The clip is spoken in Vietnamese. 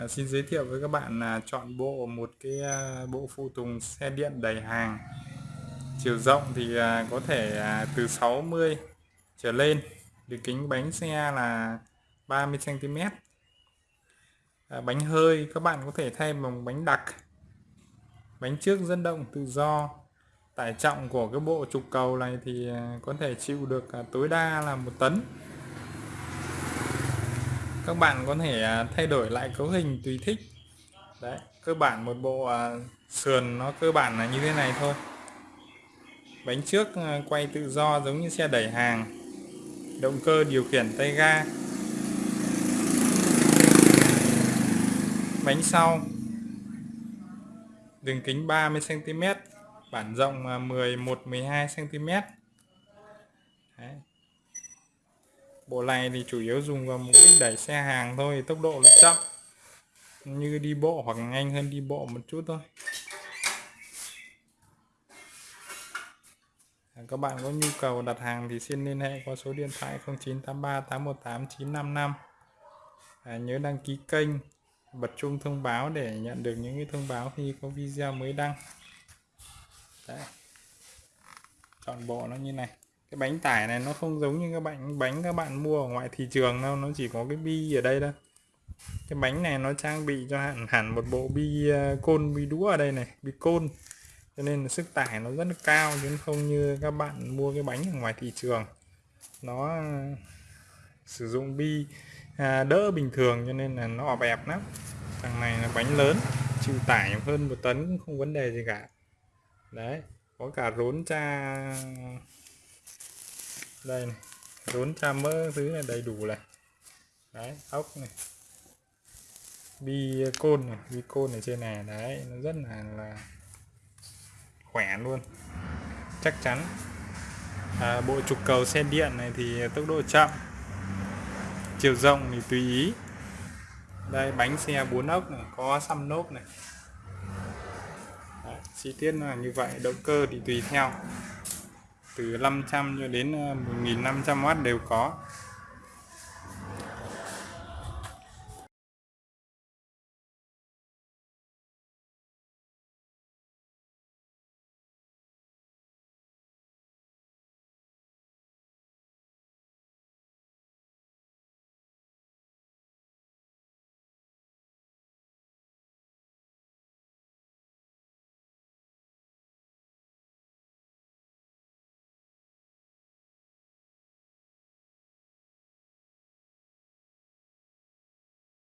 À, xin giới thiệu với các bạn là chọn bộ một cái à, bộ phụ tùng xe điện đầy hàng. Chiều rộng thì à, có thể à, từ 60 trở lên. Thì kính bánh xe là 30 cm à, bánh hơi các bạn có thể thay bằng bánh đặc. Bánh trước dẫn động tự do. Tải trọng của cái bộ trục cầu này thì à, có thể chịu được à, tối đa là một tấn các bạn có thể à, thay đổi lại cấu hình tùy thích. Đấy, cơ bản một bộ à, sườn nó cơ bản là như thế này thôi. Bánh trước à, quay tự do giống như xe đẩy hàng. Động cơ điều khiển tay ga. Bánh sau. Đường kính 30 cm bản rộng 11 12 cm Đấy bộ này thì chủ yếu dùng vào mục đích đẩy xe hàng thôi tốc độ nó chậm. Như đi bộ hoặc nhanh hơn đi bộ một chút thôi. Các bạn có nhu cầu đặt hàng thì xin liên hệ qua số điện thoại 0983 818 955 à, nhớ đăng ký kênh bật chuông thông báo để nhận được những cái thông báo khi có video mới đăng. Đấy. chọn bộ nó như này cái bánh tải này nó không giống như các bạn bánh các bạn mua ở ngoài thị trường đâu nó chỉ có cái bi ở đây thôi. Cái bánh này nó trang bị cho hẳn hẳn một bộ bi ờ, côn bi đũa ở đây này bi côn. Cho nên là sức tải nó rất là cao chứ không như các bạn mua cái bánh ở ngoài thị trường. Nó ờ, sử dụng bi à, đỡ bình thường cho nên là nó ọp ẹp lắm. Thằng này là bánh lớn chịu tải hơn một tấn cũng không vấn đề gì cả. Đấy có cả rốn cha đây này rốn cha mỡ thứ này đầy đủ này. Đấy ốc này. Bi côn này bi côn ở trên này đấy nó rất là là khỏe luôn. Chắc chắn. À, bộ trục cầu xe điện này thì tốc độ chậm. Chiều rộng thì tùy ý. Đây bánh xe 4 ốc này có xăm nốt này. Đấy, chi tiết là như vậy động cơ thì tùy theo từ 500 cho đến ờ, 1500W đều có.